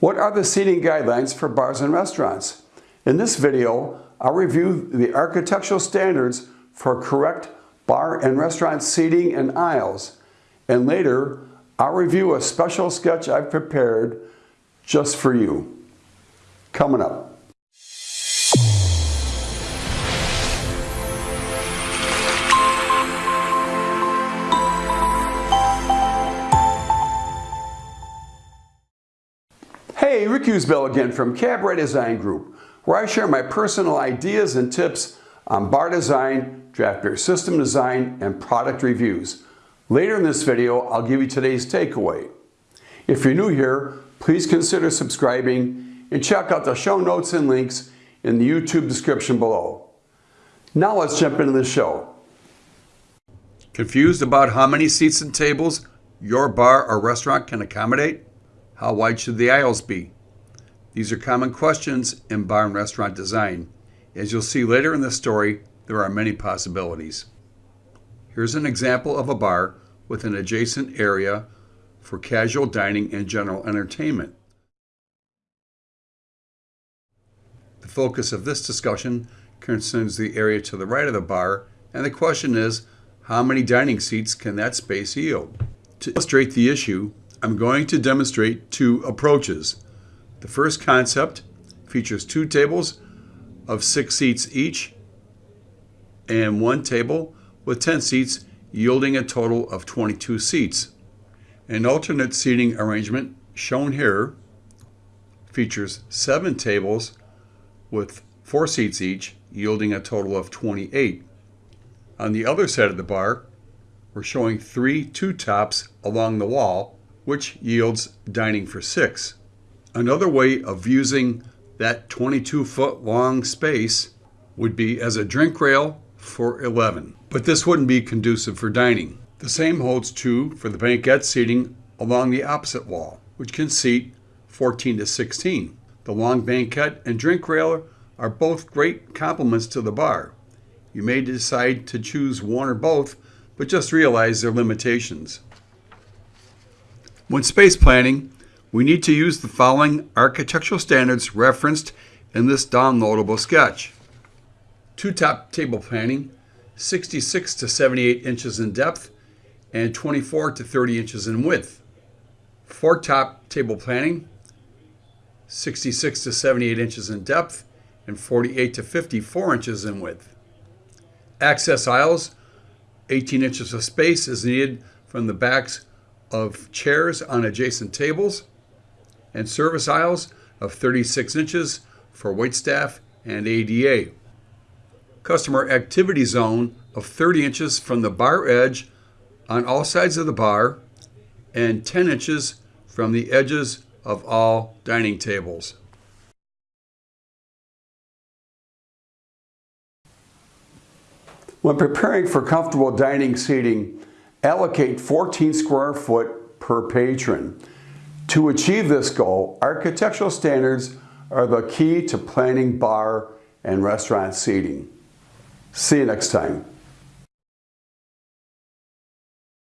What are the seating guidelines for bars and restaurants? In this video, I'll review the architectural standards for correct bar and restaurant seating and aisles. And later, I'll review a special sketch I've prepared just for you. Coming up. Hey, Rick Usbell again from Cabaret Design Group, where I share my personal ideas and tips on bar design, draft beer system design, and product reviews. Later in this video, I'll give you today's takeaway. If you're new here, please consider subscribing and check out the show notes and links in the YouTube description below. Now let's jump into the show. Confused about how many seats and tables your bar or restaurant can accommodate? How wide should the aisles be? These are common questions in bar and restaurant design. As you'll see later in the story, there are many possibilities. Here's an example of a bar with an adjacent area for casual dining and general entertainment. The focus of this discussion concerns the area to the right of the bar, and the question is, how many dining seats can that space yield? To illustrate the issue, I'm going to demonstrate two approaches. The first concept features two tables of six seats each and one table with 10 seats yielding a total of 22 seats. An alternate seating arrangement shown here features seven tables with four seats each yielding a total of 28. On the other side of the bar, we're showing three two tops along the wall which yields dining for six. Another way of using that 22 foot long space would be as a drink rail for 11, but this wouldn't be conducive for dining. The same holds true for the banquette seating along the opposite wall, which can seat 14 to 16. The long banquette and drink rail are both great complements to the bar. You may decide to choose one or both, but just realize their limitations. When space planning, we need to use the following architectural standards referenced in this downloadable sketch. Two-top table planning, 66 to 78 inches in depth and 24 to 30 inches in width. Four-top table planning, 66 to 78 inches in depth and 48 to 54 inches in width. Access aisles, 18 inches of space is needed from the backs of chairs on adjacent tables and service aisles of 36 inches for waitstaff and ADA. Customer activity zone of 30 inches from the bar edge on all sides of the bar and 10 inches from the edges of all dining tables. When preparing for comfortable dining seating, allocate 14 square foot per patron. To achieve this goal, architectural standards are the key to planning bar and restaurant seating. See you next time.